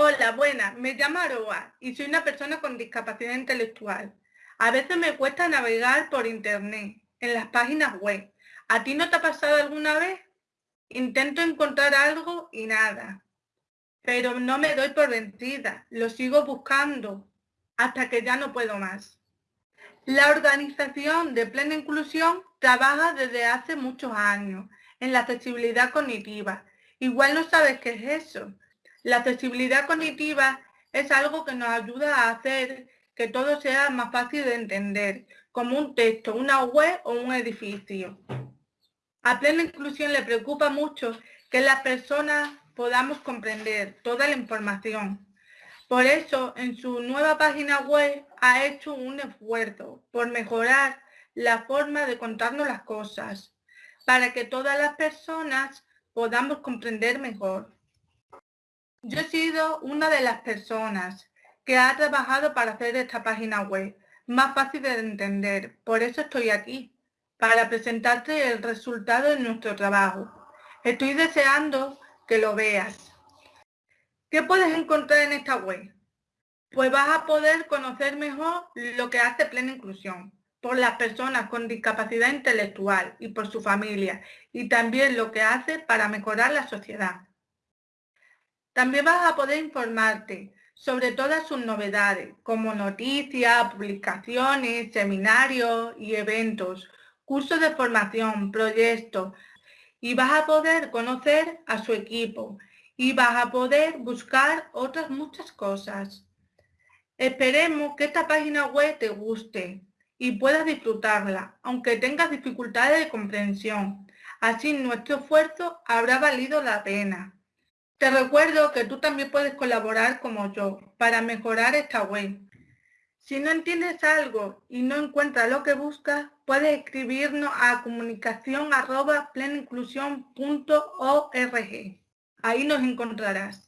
Hola, buenas. Me llamo Aroa y soy una persona con discapacidad intelectual. A veces me cuesta navegar por internet, en las páginas web. ¿A ti no te ha pasado alguna vez? Intento encontrar algo y nada. Pero no me doy por vencida. Lo sigo buscando hasta que ya no puedo más. La organización de plena inclusión trabaja desde hace muchos años en la accesibilidad cognitiva. Igual no sabes qué es eso. La accesibilidad cognitiva es algo que nos ayuda a hacer que todo sea más fácil de entender, como un texto, una web o un edificio. A plena inclusión le preocupa mucho que las personas podamos comprender toda la información. Por eso, en su nueva página web ha hecho un esfuerzo por mejorar la forma de contarnos las cosas, para que todas las personas podamos comprender mejor. Yo he sido una de las personas que ha trabajado para hacer esta página web más fácil de entender. Por eso estoy aquí, para presentarte el resultado de nuestro trabajo. Estoy deseando que lo veas. ¿Qué puedes encontrar en esta web? Pues vas a poder conocer mejor lo que hace Plena Inclusión por las personas con discapacidad intelectual y por su familia y también lo que hace para mejorar la sociedad. También vas a poder informarte sobre todas sus novedades, como noticias, publicaciones, seminarios y eventos, cursos de formación, proyectos, y vas a poder conocer a su equipo y vas a poder buscar otras muchas cosas. Esperemos que esta página web te guste y puedas disfrutarla, aunque tengas dificultades de comprensión. Así nuestro esfuerzo habrá valido la pena. Te recuerdo que tú también puedes colaborar como yo para mejorar esta web. Si no entiendes algo y no encuentras lo que buscas, puedes escribirnos a comunicación Ahí nos encontrarás.